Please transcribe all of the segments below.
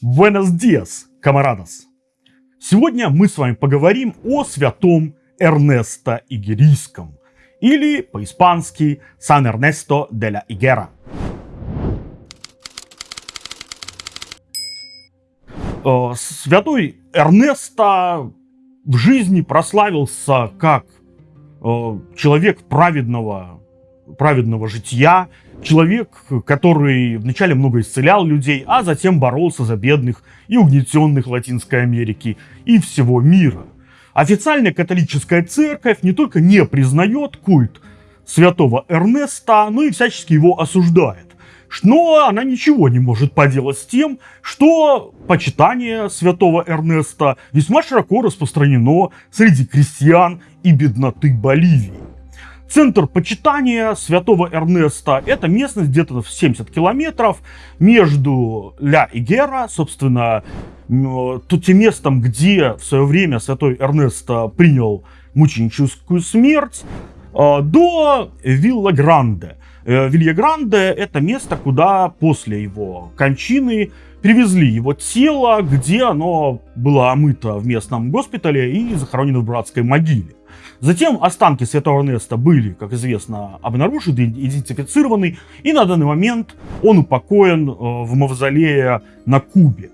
Buenos dias, камарадос! Сегодня мы с вами поговорим о святом Эрнесто Игерийском, или по-испански Сан Эрнесто де ла Игера. Святой Эрнесто в жизни прославился как э, человек праведного, праведного жития, Человек, который вначале много исцелял людей, а затем боролся за бедных и угнетенных Латинской Америки и всего мира. Официальная католическая церковь не только не признает культ святого Эрнеста, но и всячески его осуждает. Но она ничего не может поделать с тем, что почитание святого Эрнеста весьма широко распространено среди крестьян и бедноты Боливии. Центр почитания святого Эрнеста – это местность где-то в 70 километров между Ля и Гера, собственно, тут тем местом, где в свое время святой Эрнест принял мученическую смерть, а, до Вилла Гранде. Э, Вилья Гранде – это место, куда после его кончины привезли его тело, где оно было омыто в местном госпитале и захоронено в братской могиле. Затем останки святого Эрнеста были, как известно, обнаружены, идентифицированы, и на данный момент он упокоен э, в мавзолее на Кубе.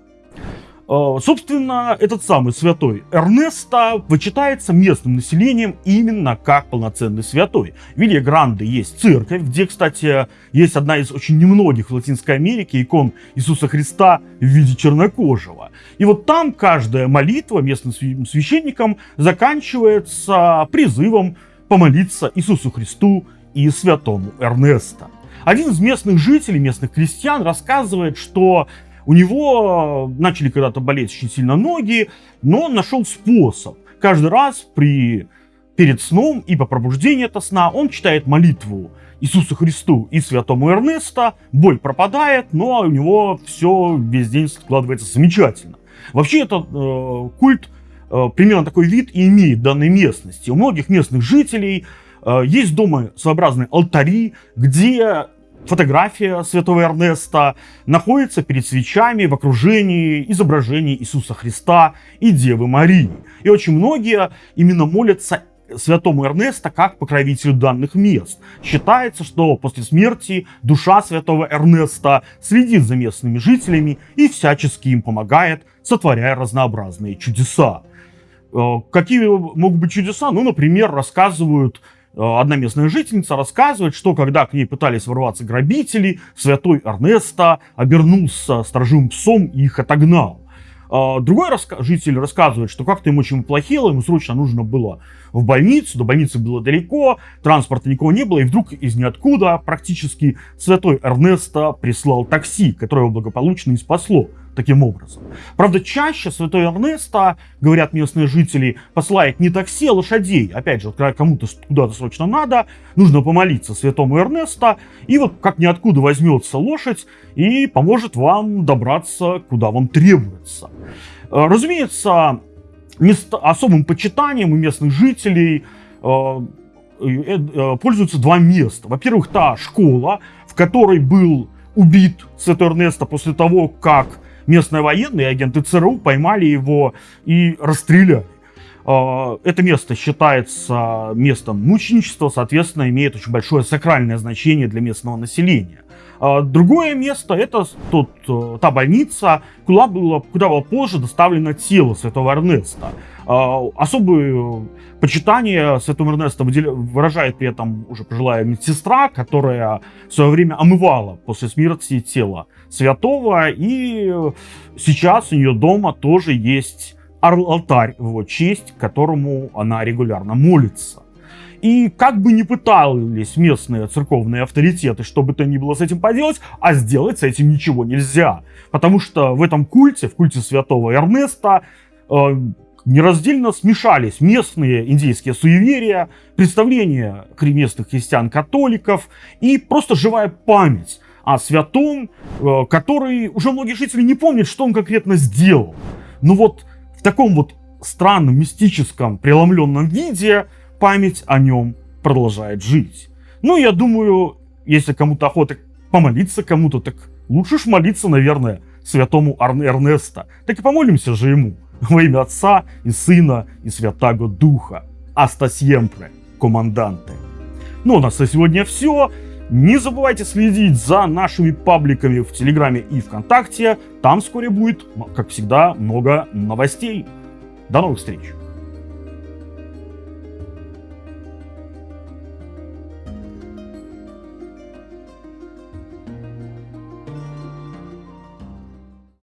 Э, собственно, этот самый святой Эрнесто вычитается местным населением именно как полноценный святой. В Вилья есть церковь, где, кстати, есть одна из очень немногих в Латинской Америке икон Иисуса Христа в виде чернокожего. И вот там каждая молитва местным священникам заканчивается призывом помолиться Иисусу Христу и святому Эрнесто. Один из местных жителей, местных крестьян рассказывает, что у него начали когда-то болеть очень сильно ноги, но он нашел способ. Каждый раз при, перед сном и по пробуждению от сна он читает молитву Иисусу Христу и святому Эрнеста, боль пропадает, но у него все весь день складывается замечательно. Вообще этот э, культ, э, примерно такой вид и имеет данной местности. У многих местных жителей э, есть дома своеобразные алтари, где фотография святого Эрнеста находится перед свечами в окружении изображений Иисуса Христа и Девы Марии. И очень многие именно молятся святому Эрнеста как покровителю данных мест. Считается, что после смерти душа святого Эрнеста следит за местными жителями и всячески им помогает, сотворяя разнообразные чудеса. Э, какие могут быть чудеса? Ну, например, рассказывают одна местная жительница рассказывает, что когда к ней пытались ворваться грабители, святой Эрнесто обернулся сторожевым псом и их отогнал. А, другой раска житель рассказывает, что как-то ему очень плохело, ему срочно нужно было в больницу, до больницы было далеко, транспорта никого не было, и вдруг из ниоткуда практически святой Эрнесто прислал такси, которое его благополучно и спасло таким образом. Правда, чаще святой Эрнесто, говорят местные жители, посылает не такси, а лошадей. Опять же, кому-то куда-то срочно надо, нужно помолиться святому Эрнесто, и вот как ниоткуда возьмется лошадь и поможет вам добраться, куда вам требуется. Э, разумеется, место, особым почитанием у местных жителей э, э, пользуются два места. Во-первых, та школа, в которой был убит Святой Эрнесто после того, как местные военные агенты ЦРУ поймали его и расстреляли. А, это место считается местом мученичества, соответственно, имеет очень большое сакральное значение для местного населения. А, другое место это тот, э, та больница, куда было, куда было позже доставлено тело святого Эрнеста. А, особое почитание святого Эрнеста выражает при этом уже пожилая медсестра, которая в свое время омывала после смерти тело святого. И сейчас у нее дома тоже есть алтарь в его честь, которому она регулярно молится. И как бы ни пытались местные церковные авторитеты, что бы то ни было с этим поделать, а сделать с этим ничего нельзя. Потому что в этом культе, в культе святого Эрнеста, э, нераздельно смешались местные индейские суеверия, представления местных христиан-католиков и просто живая память о святом, э, который уже многие жители не помнят, что он конкретно сделал. Но вот в таком вот странном, мистическом, преломленном виде память о нем продолжает жить. Ну, я думаю, если кому-то охота помолиться кому-то, так лучше ж молиться, наверное, святому Ар- Эрнеста. Так и помолимся же ему во имя Отца и Сына и Святаго Духа. Аста сьемпре, команданте. Ну, у нас на сегодня все. Не забывайте следить за нашими пабликами в Телеграме и ВКонтакте. Там вскоре будет, как всегда, много новостей. До новых встреч!